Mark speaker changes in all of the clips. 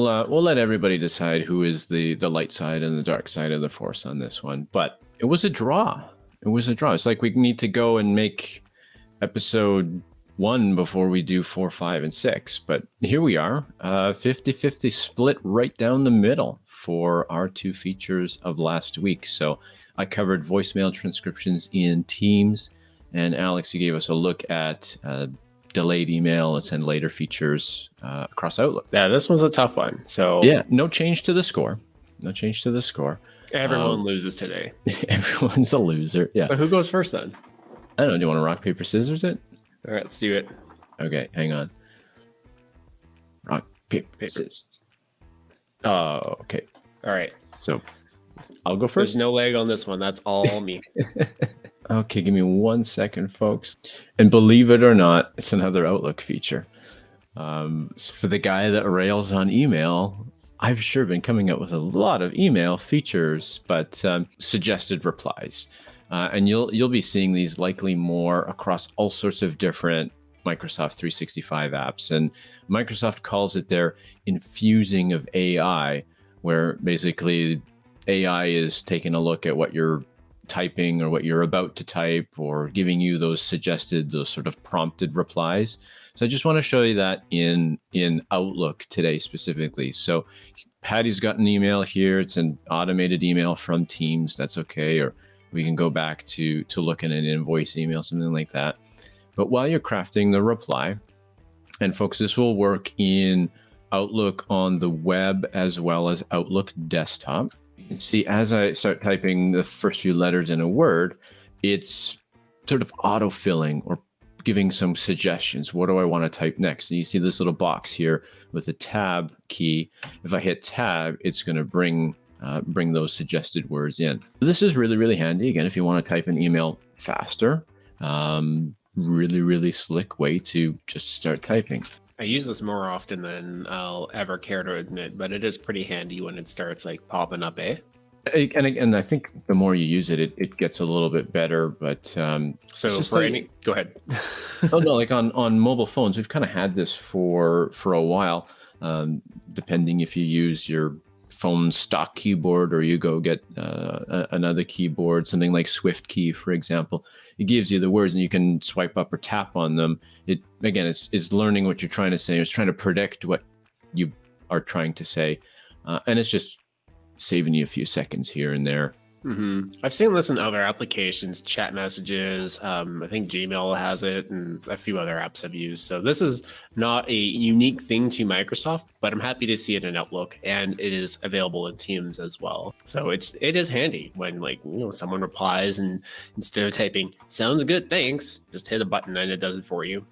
Speaker 1: we'll uh, we'll let everybody decide who is the the light side and the dark side of the force on this one. But it was a draw. It was a draw. It's like we need to go and make episode one before we do four, five, and six. But here we are, uh, 50 50 split right down the middle for our two features of last week. So I covered voicemail transcriptions in Teams, and Alex, you gave us a look at uh, delayed email and send later features uh, across Outlook.
Speaker 2: Yeah, this was a tough one. So
Speaker 1: yeah, no change to the score. No change to the score.
Speaker 2: Everyone um, loses today.
Speaker 1: everyone's a loser. Yeah.
Speaker 2: So who goes first then?
Speaker 1: I don't know. Do you want to rock paper scissors it?
Speaker 2: All right, let's do it.
Speaker 1: Okay, hang on. Rock paper, paper. scissors. Oh, okay.
Speaker 2: All right.
Speaker 1: So I'll go first.
Speaker 2: There's no leg on this one. That's all me.
Speaker 1: okay, give me one second, folks. And believe it or not, it's another Outlook feature. Um, for the guy that rails on email, I've sure been coming up with a lot of email features, but um, suggested replies. Uh, and you'll you'll be seeing these likely more across all sorts of different Microsoft 365 apps. And Microsoft calls it their infusing of AI, where basically AI is taking a look at what you're typing or what you're about to type or giving you those suggested, those sort of prompted replies. So I just want to show you that in in Outlook today specifically. So Patty's got an email here. It's an automated email from Teams. That's okay. Or we can go back to to look at an invoice email, something like that. But while you're crafting the reply, and folks, this will work in Outlook on the web as well as Outlook desktop. See as I start typing the first few letters in a word, it's sort of auto-filling or giving some suggestions. What do I want to type next? And you see this little box here with the tab key. If I hit tab, it's going to bring uh, bring those suggested words in. This is really, really handy. Again, if you want to type an email faster, um, really, really slick way to just start typing.
Speaker 2: I use this more often than I'll ever care to admit, but it is pretty handy when it starts like popping up, eh?
Speaker 1: And, and I think the more you use it, it, it gets a little bit better. But um,
Speaker 2: so for like, any, go ahead.
Speaker 1: oh no, like on on mobile phones, we've kind of had this for for a while. Um, depending if you use your phone stock keyboard or you go get uh, another keyboard, something like SwiftKey, for example. It gives you the words and you can swipe up or tap on them. It again, it's, it's learning what you're trying to say. It's trying to predict what you are trying to say, uh, and it's just saving you a few seconds here and there.
Speaker 2: Mm-hmm. I've seen this in other applications, chat messages. Um, I think Gmail has it, and a few other apps I've used. So this is not a unique thing to Microsoft, but I'm happy to see it in Outlook, and it is available in Teams as well. So it's it is handy when like you know someone replies, and instead of typing "sounds good, thanks," just hit a button and it does it for you.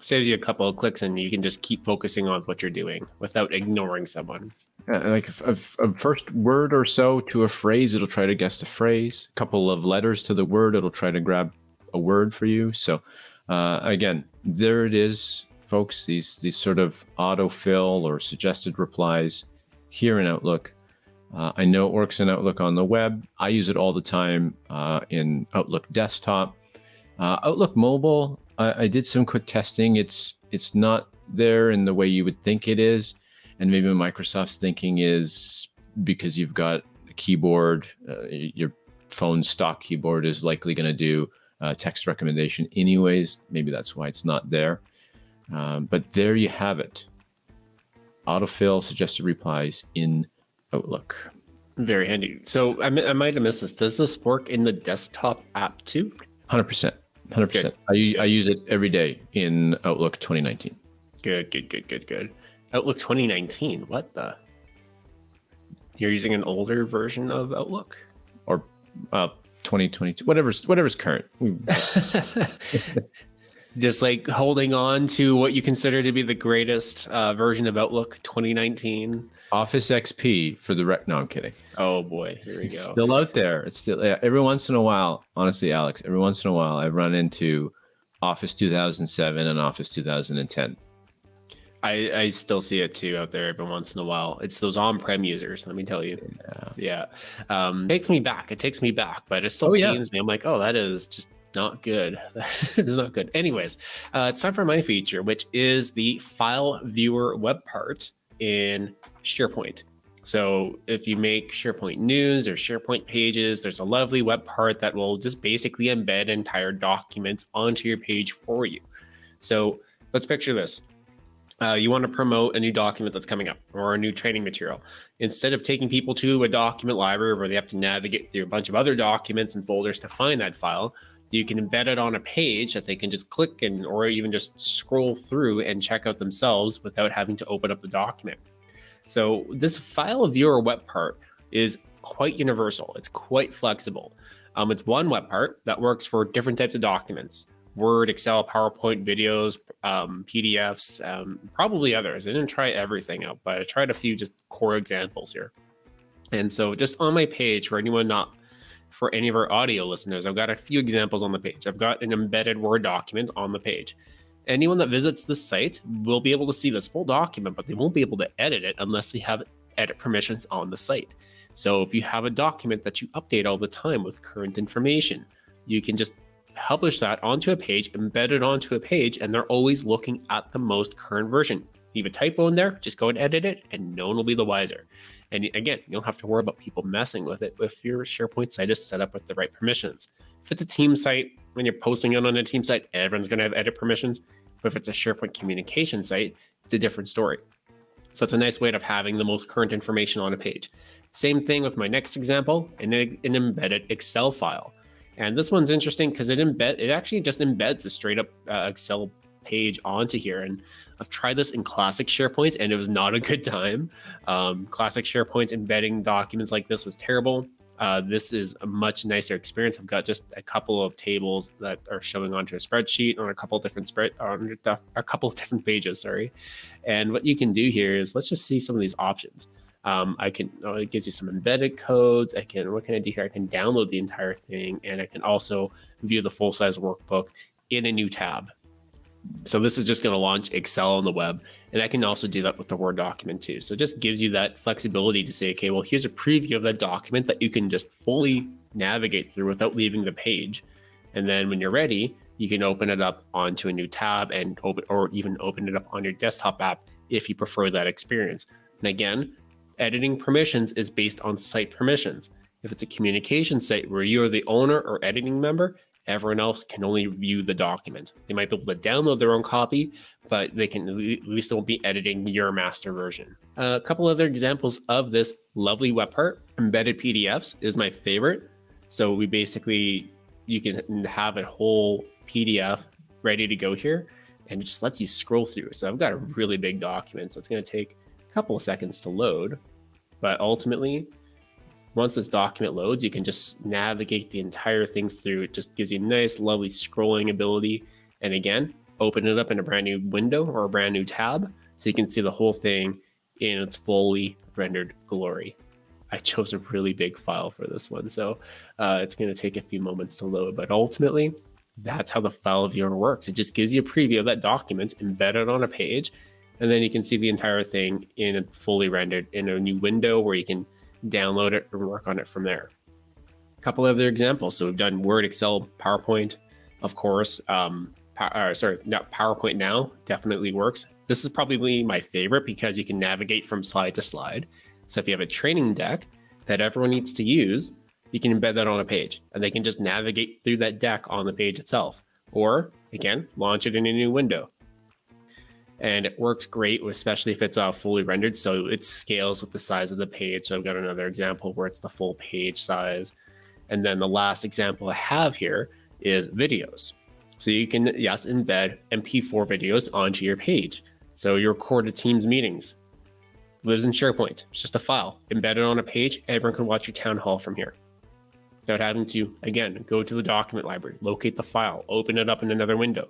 Speaker 2: Saves you a couple of clicks, and you can just keep focusing on what you're doing without ignoring someone
Speaker 1: uh, like a, a, first word or so to a phrase, it'll try to guess the phrase. A couple of letters to the word, it'll try to grab a word for you. So uh, again, there it is, folks. These these sort of autofill or suggested replies here in Outlook. Uh, I know it works in Outlook on the web. I use it all the time uh, in Outlook desktop. Uh, Outlook mobile, I, I did some quick testing. It's it's not there in the way you would think it is and maybe Microsoft's thinking is because you've got a keyboard, uh, your phone stock keyboard is likely going to do uh, text recommendation anyways. Maybe that's why it's not there. Um, but there you have it. Autofill suggested replies in Outlook.
Speaker 2: Very handy. So I, I might have missed this. Does this work in the desktop app too?
Speaker 1: 100%. 100%. I, I use it every day in Outlook 2019.
Speaker 2: Good, good, good, good, good. Outlook 2019. What the? You're using an older version of Outlook,
Speaker 1: or uh, 2022, whatever's whatever's current.
Speaker 2: Just like holding on to what you consider to be the greatest uh, version of Outlook 2019.
Speaker 1: Office XP for the rec. No, I'm kidding.
Speaker 2: Oh boy, here we
Speaker 1: go. It's still out there. It's still yeah, every once in a while. Honestly, Alex, every once in a while, I run into Office 2007 and Office 2010
Speaker 2: I, I still see it too out there every once in a while. It's those on-prem users, let me tell you. Yeah. Yeah. Um, takes me back. It takes me back, but it still oh, pains yeah. me. I'm like, oh, that is just not good. it's not good. Anyways, uh, it's time for my feature, which is the file viewer web part. in SharePoint. So if you make SharePoint news or SharePoint pages, there's a lovely web part that will just basically embed entire documents onto your page for you. So let's picture this. Uh, you want to promote a new document that's coming up or a new training material. Instead of taking people to a document library where they have to navigate through a bunch of other documents and folders to find that file, you can embed it on a page that they can just click and or even just scroll through and check out themselves without having to open up the document. So this file viewer web part is quite universal. It's quite flexible. Um, it's one web part that works for different types of documents. Word, Excel, PowerPoint, videos, um, PDFs, um, probably others. I didn't try everything out, but I tried a few just core examples here. And so just on my page, for anyone not, for any of our audio listeners, I've got a few examples on the page. I've got an embedded Word document on the page anyone that visits this site will be able to see this full document, but they won't be able to edit it unless they have edit permissions on the site. So if you have a document that you update all the time with current information, you can just publish that onto a page, embed it onto a page, and they're always looking at the most current version. Have a typo in there, just go and edit it, and no one will be the wiser. And again, you don't have to worry about people messing with it if your SharePoint site is set up with the right permissions. If it's a team site, when you're posting it on a team site, everyone's going to have edit permissions. But if it's a SharePoint communication site, it's a different story. So it's a nice way of having the most current information on a page. Same thing with my next example, an, an embedded Excel file. And this one's interesting because it embed it actually just embeds the straight up uh, Excel page onto here. And I've tried this in classic SharePoint and it was not a good time. Um, classic SharePoint embedding documents like this was terrible. Uh, this is a much nicer experience. I've got just a couple of tables that are showing onto a spreadsheet on a couple different spread on a couple of different pages. Sorry, and what you can do here is let's just see some of these options. Um, I can oh, it gives you some embedded codes. I can what can I do here? I can download the entire thing, and I can also view the full size workbook in a new tab. So this is just going to launch Excel on the web. And I can also do that with the Word document too. So it just gives you that flexibility to say, okay, well, here's a preview of that document that you can just fully navigate through without leaving the page. And then when you're ready, you can open it up onto a new tab and open or even open it up on your desktop app if you prefer that experience. And again, editing permissions is based on site permissions. If it's a communication site where you are the owner or editing member, Everyone else can only view the document. They might be able to download their own copy, but they can at least they won't be editing your master version. A couple other examples of this lovely web part, embedded PDFs is my favorite. So we basically, you can have a whole PDF ready to go here and it just lets you scroll through. So I've got a really big document, so it's gonna take a couple of seconds to load, but ultimately once this document loads, you can just navigate the entire thing through. It just gives you a nice, lovely scrolling ability. And again, open it up in a brand new window or a brand new tab so you can see the whole thing in its fully rendered glory. I chose a really big file for this one, so uh, it's going to take a few moments to load. But ultimately, that's how the file viewer works. It just gives you a preview of that document embedded on a page, and then you can see the entire thing in a fully rendered in a new window where you can download it and work on it from there. A couple other examples. So we've done Word, Excel, PowerPoint, of course. Um, uh, sorry, not PowerPoint now definitely works. This is probably my favorite because you can navigate from slide to slide. So if you have a training deck that everyone needs to use, you can embed that on a page and they can just navigate through that deck on the page itself. Or again, launch it in a new window and it works great, especially if it's uh, fully rendered. So it scales with the size of the page. So I've got another example where it's the full page size. And then the last example I have here is videos. So you can, yes, embed MP4 videos onto your page. So you record a Teams meetings, lives in SharePoint. It's just a file embedded on a page. Everyone can watch your town hall from here without having to, again, go to the document library, locate the file, open it up in another window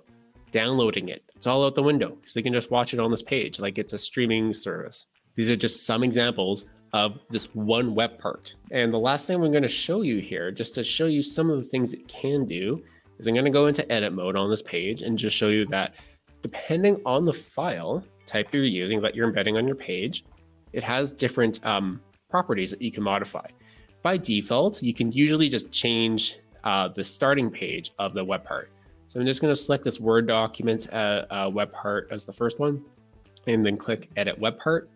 Speaker 2: downloading it. It's all out the window because they can just watch it on this page like it's a streaming service. These are just some examples of this one web part. And the last thing I'm going to show you here, just to show you some of the things it can do, is I'm going to go into edit mode on this page and just show you that depending on the file type you're using that you're embedding on your page, it has different um, properties that you can modify. By default, you can usually just change uh, the starting page of the web part. I'm just going to select this Word document uh, uh, web part as the first one, and then click Edit Web Part.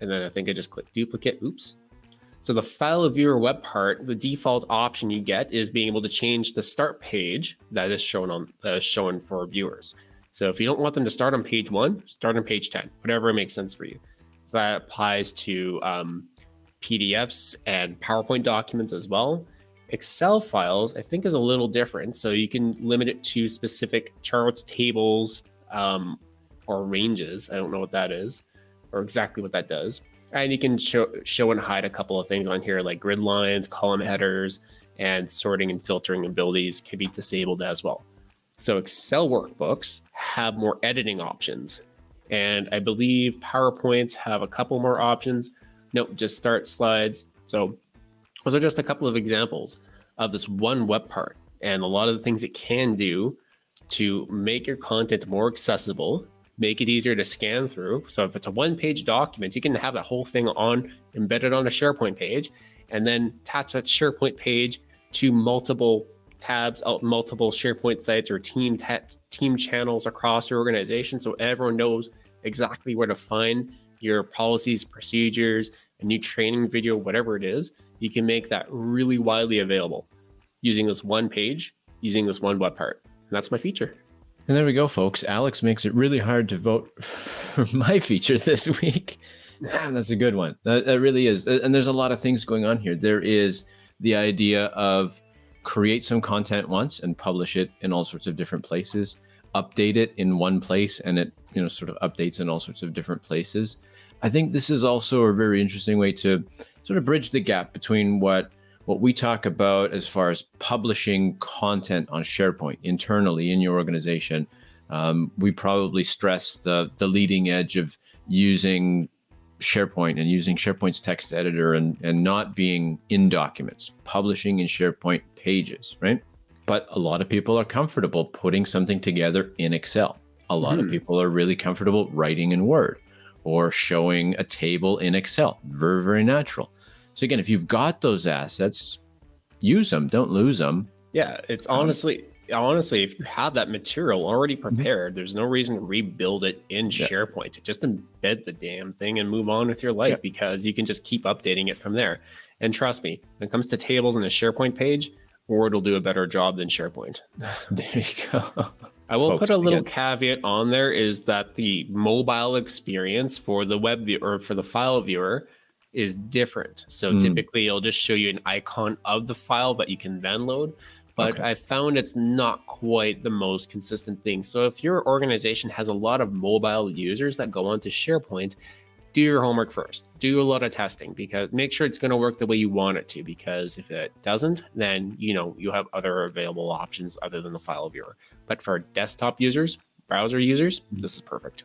Speaker 2: and then I think I just click duplicate. Oops. So the file of viewer web part, the default option you get is being able to change the start page that is shown on shown for viewers. So if you don't want them to start on page one, start on page 10, whatever makes sense for you. That applies to um, PDFs and PowerPoint documents as well. Excel files, I think, is a little different. So you can limit it to specific charts, tables, um, or ranges. I don't know what that is or exactly what that does. And you can show, show and hide a couple of things on here like grid lines, column headers, and sorting and filtering abilities can be disabled as well. So Excel workbooks have more editing options. And I believe PowerPoints have a couple more options. Nope, just start slides. So those are just a couple of examples of this one web part and a lot of the things it can do to make your content more accessible make it easier to scan through. So if it's a one page document, you can have that whole thing on embedded on a SharePoint page and then attach that SharePoint page to multiple tabs, multiple SharePoint sites or team team channels across your organization. So everyone knows exactly where to find your policies, procedures, a new training video, whatever it is. You can make that really widely available using this one page, using this one web part. And that's my feature.
Speaker 1: And there we go, folks. Alex makes it really hard to vote for my feature this week. Man, that's a good one. That, that really is. And there's a lot of things going on here. There is the idea of create some content once and publish it in all sorts of different places, update it in one place, and it you know sort of updates in all sorts of different places. I think this is also a very interesting way to sort of bridge the gap between what what we talk about as far as publishing content on SharePoint internally in your organization, um, we probably stress the the leading edge of using SharePoint and using SharePoint's text editor and, and not being in documents, publishing in SharePoint pages, right? But a lot of people are comfortable putting something together in Excel. A lot mm. of hmm. people are really comfortable writing in Word or showing a table in Excel. Very, very natural. So again, if you've got those assets, use them, don't lose them.
Speaker 2: Yeah, it's um, honestly honestly, if you have that material already mm-hmm. prepared, there's no reason to rebuild it in yeah. SharePoint. Just embed the damn thing and move on with your life yeah. because you can just keep updating it from there. And trust me, when it comes to tables in a SharePoint page, Word will do a better job than SharePoint.
Speaker 1: there you go.
Speaker 2: I will put a little again. caveat on there is that the mobile experience for the web viewer or for the file viewer is different. So mm. typically it'll just show you an icon of the file that you can then load. But okay. I found it's not quite the most consistent thing. So if your organization has a lot of mobile users that go onto SharePoint, do your homework first. Do a lot of testing because make sure it's going to work the way you want it to. Because if it doesn't, then you know you have other available options other than the file viewer. But for desktop users, browser users, this is perfect.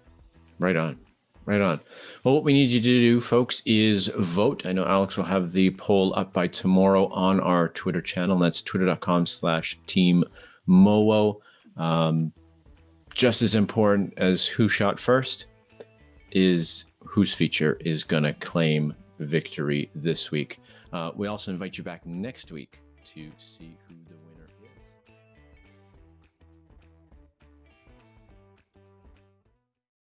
Speaker 1: Right on. Right on. Well, what we need you to do, folks, is vote. I know Alex will have the poll up by tomorrow on our Twitter channel. That's twitter.com slash team Mowo. Um, just as important as who shot first is whose feature is going to claim victory this week. Uh, we also invite you back next week to see who